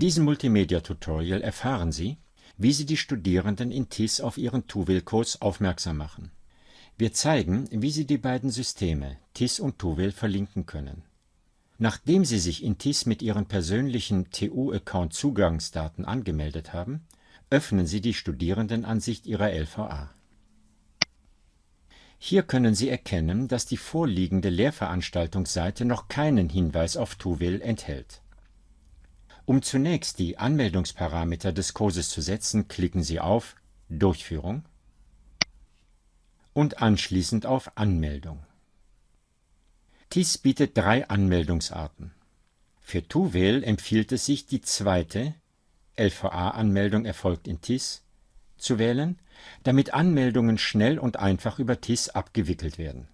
diesem Multimedia-Tutorial erfahren Sie, wie Sie die Studierenden in TIS auf ihren Tuwil-Kurs aufmerksam machen. Wir zeigen, wie Sie die beiden Systeme TIS und Tuwil verlinken können. Nachdem Sie sich in TIS mit Ihren persönlichen TU-Account Zugangsdaten angemeldet haben, öffnen Sie die Studierendenansicht Ihrer LVA. Hier können Sie erkennen, dass die vorliegende Lehrveranstaltungsseite noch keinen Hinweis auf Tuwil enthält. Um zunächst die Anmeldungsparameter des Kurses zu setzen, klicken Sie auf Durchführung und anschließend auf Anmeldung. TIS bietet drei Anmeldungsarten. Für Tuwil empfiehlt es sich, die zweite LVA-Anmeldung erfolgt in TIS zu wählen, damit Anmeldungen schnell und einfach über TIS abgewickelt werden.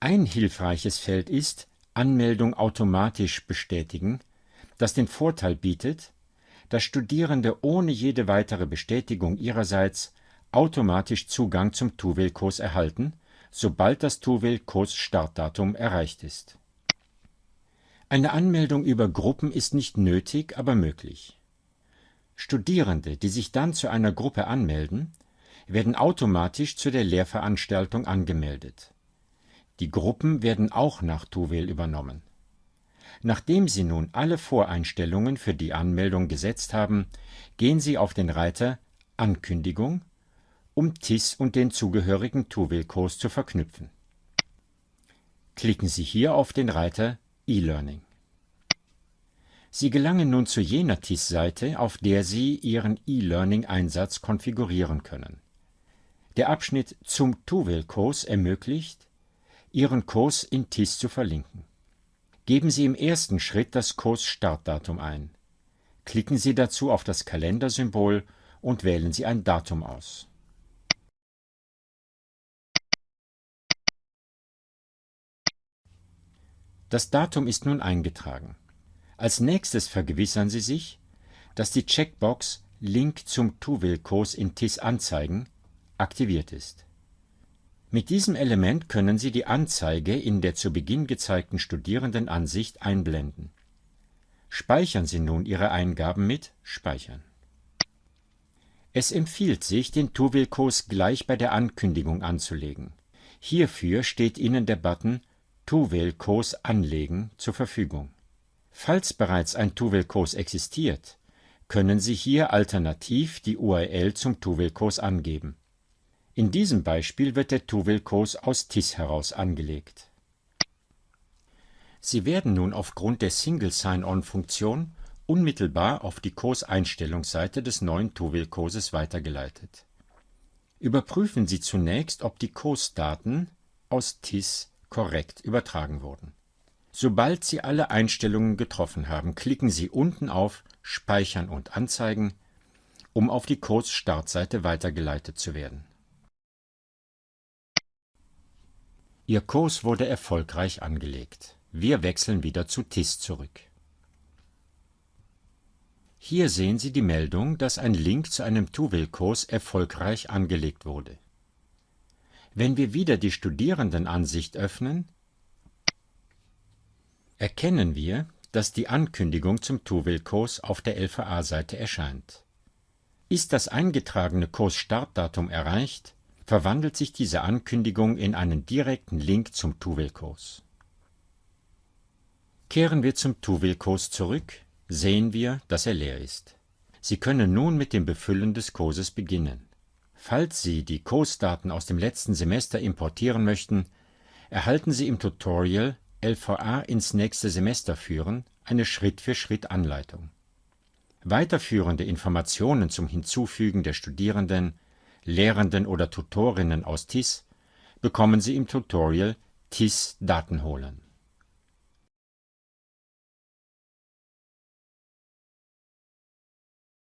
Ein hilfreiches Feld ist Anmeldung automatisch bestätigen, das den Vorteil bietet, dass Studierende ohne jede weitere Bestätigung ihrerseits automatisch Zugang zum Tuwil-Kurs erhalten, sobald das Tuwil-Kurs-Startdatum erreicht ist. Eine Anmeldung über Gruppen ist nicht nötig, aber möglich. Studierende, die sich dann zu einer Gruppe anmelden, werden automatisch zu der Lehrveranstaltung angemeldet. Die Gruppen werden auch nach Tuwil übernommen. Nachdem Sie nun alle Voreinstellungen für die Anmeldung gesetzt haben, gehen Sie auf den Reiter Ankündigung, um TIS und den zugehörigen Tuwil-Kurs zu verknüpfen. Klicken Sie hier auf den Reiter E-Learning. Sie gelangen nun zu jener TIS-Seite, auf der Sie Ihren E-Learning-Einsatz konfigurieren können. Der Abschnitt zum Tuwil-Kurs ermöglicht, Ihren Kurs in TIS zu verlinken. Geben Sie im ersten Schritt das Kursstartdatum ein. Klicken Sie dazu auf das Kalendersymbol und wählen Sie ein Datum aus. Das Datum ist nun eingetragen. Als nächstes vergewissern Sie sich, dass die Checkbox Link zum Tuwil-Kurs in TIS anzeigen aktiviert ist. Mit diesem Element können Sie die Anzeige in der zu Beginn gezeigten Studierendenansicht einblenden. Speichern Sie nun Ihre Eingaben mit Speichern. Es empfiehlt sich, den Tuwil-Kurs gleich bei der Ankündigung anzulegen. Hierfür steht Ihnen der Button Tuwil-Kurs anlegen zur Verfügung. Falls bereits ein Tuwil-Kurs existiert, können Sie hier alternativ die URL zum Tuwil-Kurs angeben. In diesem Beispiel wird der Tuwil-Kurs aus TIS heraus angelegt. Sie werden nun aufgrund der Single Sign-On-Funktion unmittelbar auf die Kurseinstellungsseite des neuen Tuwil-Kurses weitergeleitet. Überprüfen Sie zunächst, ob die Kursdaten aus TIS korrekt übertragen wurden Sobald Sie alle Einstellungen getroffen haben, klicken Sie unten auf Speichern und Anzeigen, um auf die Kursstartseite weitergeleitet zu werden. Ihr Kurs wurde erfolgreich angelegt. Wir wechseln wieder zu TIS zurück. Hier sehen Sie die Meldung, dass ein Link zu einem Tuwil-Kurs erfolgreich angelegt wurde. Wenn wir wieder die Studierendenansicht öffnen, erkennen wir, dass die Ankündigung zum Tuwil-Kurs auf der LVA-Seite erscheint. Ist das eingetragene Kursstartdatum erreicht, verwandelt sich diese Ankündigung in einen direkten Link zum Tuwil-Kurs. Kehren wir zum Tuwil-Kurs zurück, sehen wir, dass er leer ist. Sie können nun mit dem Befüllen des Kurses beginnen. Falls Sie die Kursdaten aus dem letzten Semester importieren möchten, erhalten Sie im Tutorial LVA ins nächste Semester führen eine Schritt-für-Schritt-Anleitung. Weiterführende Informationen zum Hinzufügen der Studierenden, Lehrenden oder Tutorinnen aus TIS bekommen Sie im Tutorial TIS Daten holen